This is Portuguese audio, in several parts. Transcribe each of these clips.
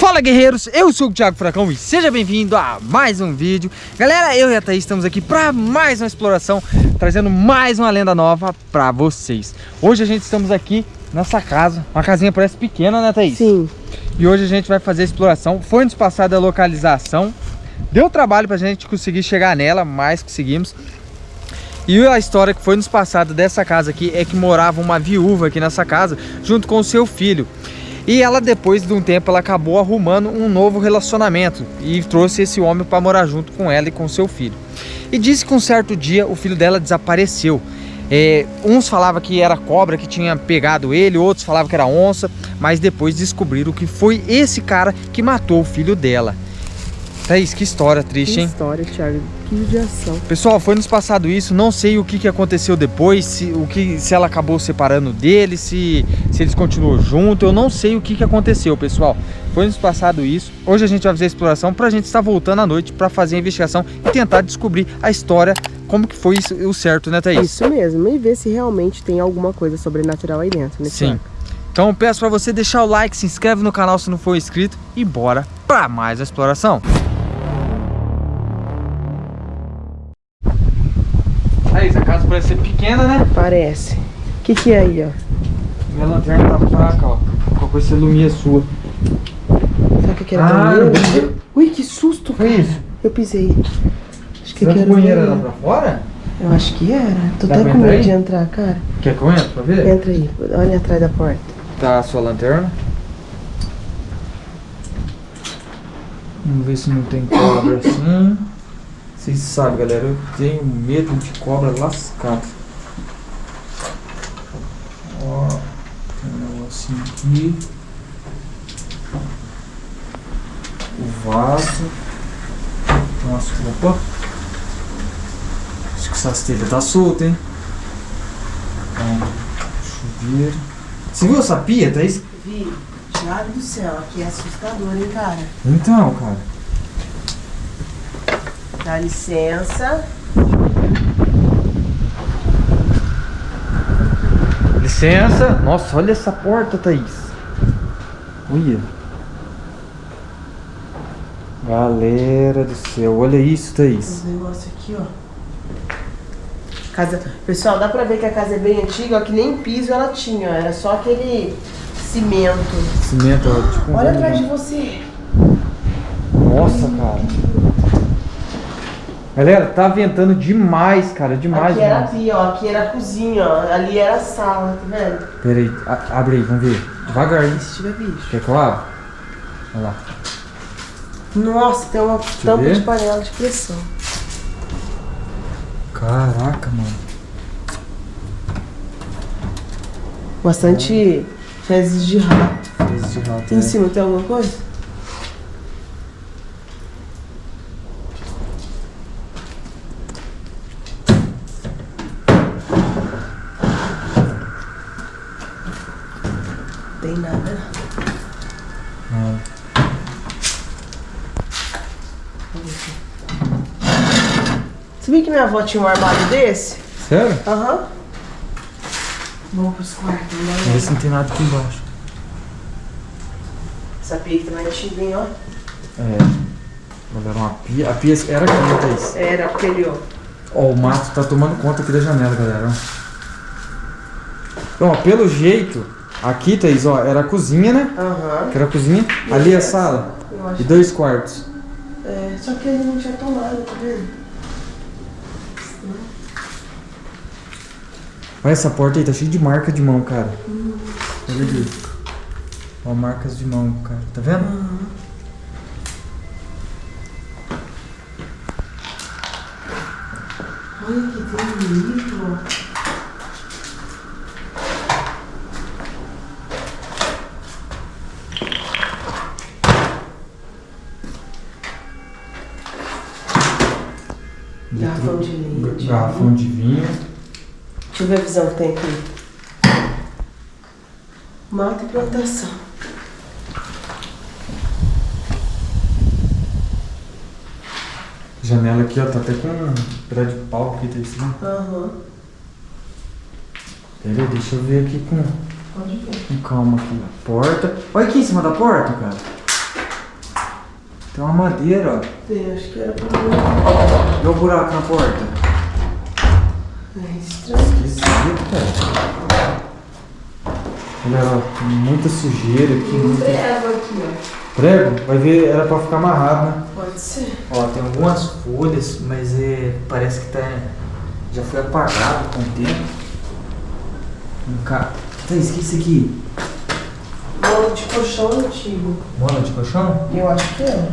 Fala guerreiros, eu sou o Thiago Furacão e seja bem-vindo a mais um vídeo. Galera, eu e a Thaís estamos aqui para mais uma exploração Trazendo mais uma lenda nova para vocês. Hoje a gente estamos aqui nessa casa Uma casinha parece pequena, né Thaís? Sim. E hoje a gente vai fazer a exploração. Foi nos passada a localização. Deu trabalho pra gente conseguir chegar nela, mas conseguimos. E a história que foi nos passada dessa casa aqui é que morava uma viúva aqui nessa casa junto com o seu filho. E ela depois de um tempo ela acabou arrumando um novo relacionamento e trouxe esse homem para morar junto com ela e com seu filho. E disse que um certo dia o filho dela desapareceu. É, uns falavam que era cobra que tinha pegado ele, outros falavam que era onça, mas depois descobriram que foi esse cara que matou o filho dela. Thaís, que história triste, que hein? Que história, Thiago. Que judiação. Pessoal, foi nos passado isso, não sei o que, que aconteceu depois, se, o que, se ela acabou separando dele, se, se eles continuam juntos, eu não sei o que, que aconteceu, pessoal. Foi nos passado isso, hoje a gente vai fazer a exploração pra gente estar voltando à noite pra fazer a investigação e tentar descobrir a história, como que foi isso, o certo, né, Thaís? Isso mesmo, e ver se realmente tem alguma coisa sobrenatural aí dentro, né, Sim. Então peço pra você deixar o like, se inscreve no canal se não for inscrito e bora pra mais a exploração. Casa parece ser pequena, né? Parece. O que que é aí, ó? Minha lanterna tá fraca, ó. Qual foi essa lumia sua? Será que aquele Ah, banheiro? eu- Ui, que susto, Foi cara. isso? Eu pisei. Acho que Será que era o o banheiro era pra fora? Eu acho que era. Tô Dá até com medo aí? de entrar, cara. Quer que eu entre pra ver? Entra aí, olha atrás da porta. Tá a sua lanterna. Vamos ver se não tem cobra assim. Vocês sabem, galera, eu tenho medo de cobra lascada. Ó, tem um negocinho aqui. O vaso. Nossa, opa. Acho que essa telha tá solta, hein? Ó, chuveiro. Você viu essa pia, Thaís? Vi, Thiago do céu, aqui é assustador, hein, cara? Então, cara. Dá licença. Licença. Nossa, olha essa porta, Thaís. Olha. Galera do céu, olha isso, Thaís. Esse negócio aqui, ó. Casa... Pessoal, dá pra ver que a casa é bem antiga, ó, que nem piso ela tinha, ó, era só aquele cimento. Cimento, ó, tipo um Olha atrás de você. Nossa, cara. Galera, tá ventando demais, cara, demais. aqui era a demais. pia, ó, aqui era a cozinha, ó, ali era a sala, tá vendo? Pera aí, a- abre aí, vamos ver. Devagar, hein? Se tiver bicho. Quer que eu abra? Olha lá. Nossa, tem uma eu tampa ver. de panela de pressão. Caraca, mano. Bastante fezes de rato. Esse rato, Em né? cima tem alguma coisa? Tem nada. Nada. Sabia que minha avó tinha um armário desse? Sério? Aham. Vamos pros quartos, Vamos ver né? se não tem nada aqui embaixo. Essa pia aqui também é antiguinha, ó. É. Galera, uma pia. A pia era aqui, né, Thaís? Era aquele, ó. Ó, o mato tá tomando conta aqui da janela, galera. Ó, pelo jeito, aqui, Thaís, ó, era a cozinha, né? Aham. Que era a cozinha. Ali é a sala. Eu acho E dois quartos. É, só que ele não tinha tomado, tá vendo? Olha essa porta aí, tá cheia de marca de mão, cara. Olha ali. Ó, marcas de mão, cara. Tá vendo? Olha aqui, tem Garrafão de leite. Garrafão de vinho. Deixa eu ver a visão que tem aqui. Mata e plantação. Janela aqui, ó, tá até com um pedaço de pau aqui, tá cima. Aham. Pera aí, deixa eu ver aqui com, Pode ver. com calma aqui. A porta. Olha aqui em cima da porta, cara. Tem uma madeira, ó. Tem, acho que era pra... Olha o buraco na porta. É estranho. Esquisito, cara. Olha, ó, tem muita sujeira aqui. Tem um Muita... prego aqui, ó. Prego? Vai ver, era pra ficar amarrado, né? Pode ser. Ó, tem algumas folhas, mas é, parece que tá, já foi apagado com o tempo. Um ca... Tá, esqueci aqui. Bolo de colchão antigo. Mola de colchão? Eu acho que é.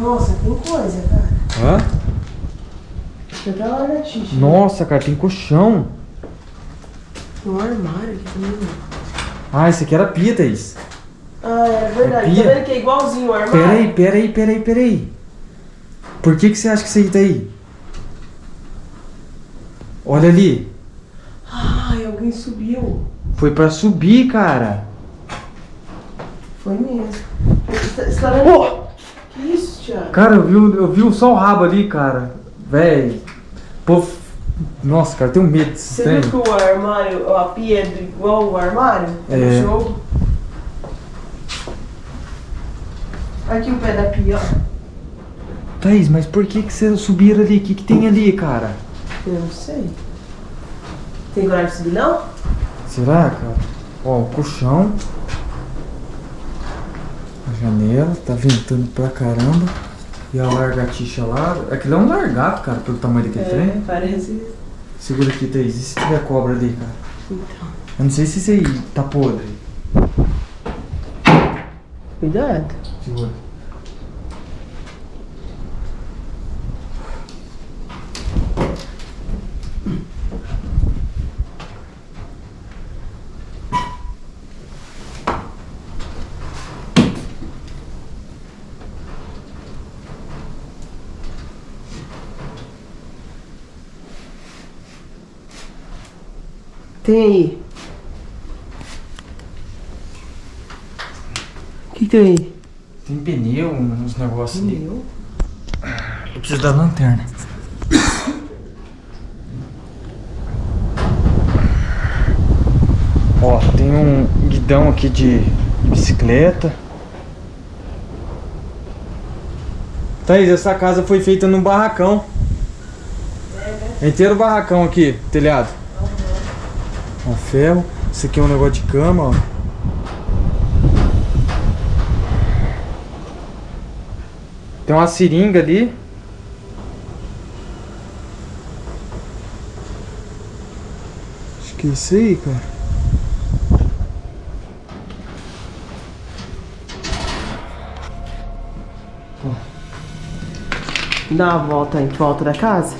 Nossa, tem coisa, cara. Hã? Deixa eu até lá na tixa. Nossa, cara, tem colchão. Tem um armário aqui também. Ah, esse aqui era pia, Thaís. Ah, é verdade. Pia? Tá vendo que é igualzinho o armário? Pera aí, pera aí, pera aí, pera aí. Por que que você acha que isso aí tá aí? Olha ali. Ai, alguém subiu. Foi pra subir, cara. Foi mesmo. Você tá- você vendo? Que isso, Thiago? Cara, eu vi, eu vi só o rabo ali, cara. Véi. Pô, nossa, cara, eu tenho medo desse Você viu que o armário, a pia é igual o armário? É. No jogo? Aqui o pé da pia, ó. Thaís, mas por que que vocês subiram ali? O que que tem ali, cara? Eu não sei. Tem coragem de subir, não? Será, cara? Ó, o colchão. A janela, tá ventando pra caramba. E a largatixa lá. Aquilo é um largato, cara, pelo tamanho daquele trem. É, parece. Segura aqui, Thaís. E se tiver cobra ali, cara? Então. Eu não sei se isso aí tá podre. Cuidado. Segura. Tem aí. O que, que tem aí? Tem pneu, uns negócios ali. Meu. Eu preciso da lanterna. Ó, tem um guidão aqui de bicicleta. Thaís, essa casa foi feita num barracão. Inteiro barracão aqui, telhado. Ó, ferro. Isso aqui é um negócio de cama, ó. Tem uma seringa ali. Acho que é isso aí, cara. Dá uma volta em volta da casa.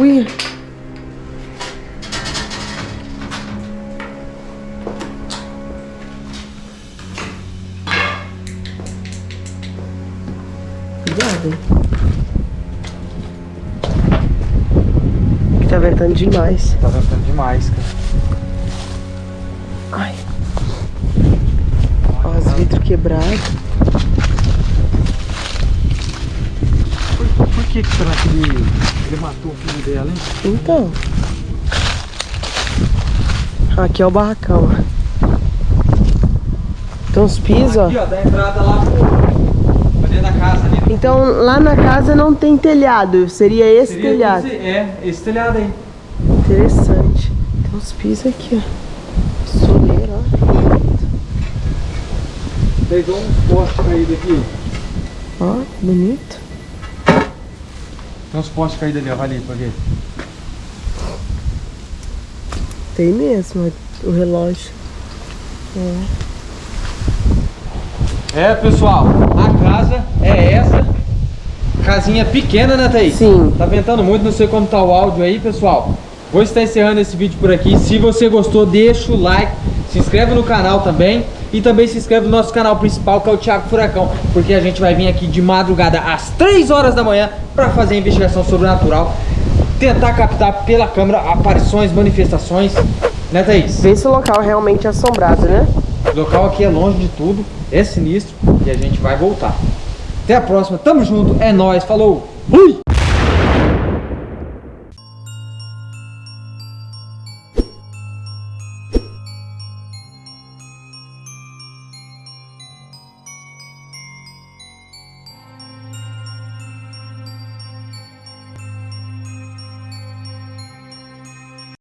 Ui. Cuidado? Que Tá ventando demais. Tá ventando demais, cara. Ai. Ó, os vidros quebrados. Por, por que que será que ele, ele matou o filho dela, hein? Então. Aqui é o barracão, ó. Tem uns pisos, ó. Aqui, ó, da entrada lá pro... pra dentro da casa ali. Então lá na casa não tem telhado, seria esse Seria telhado. esse- é, esse telhado aí. Interessante. Tem uns pisos aqui, ó. Soleira, ó. Fez uns postes caídos aqui. Ó, bonito. Tem uns postes caídos ali, ó. Vai ali pra ver. Tem mesmo o relógio. É, pessoal, a casa é essa. Casinha pequena, né, Thaís? Sim. Tá ventando muito, não sei como tá o áudio aí, pessoal. Vou estar encerrando esse vídeo por aqui. Se você gostou, deixa o like, se inscreve no canal também. E também se inscreve no nosso canal principal, que é o Thiago Furacão. Porque a gente vai vir aqui de madrugada às 3 horas da manhã para fazer a investigação sobrenatural. Tentar captar pela câmera aparições, manifestações. Né, Thaís? Vê se o local é realmente assombrado, né? O local aqui é longe de tudo, é sinistro e a gente vai voltar. Até a próxima, tamo junto, é nóis, falou, fui!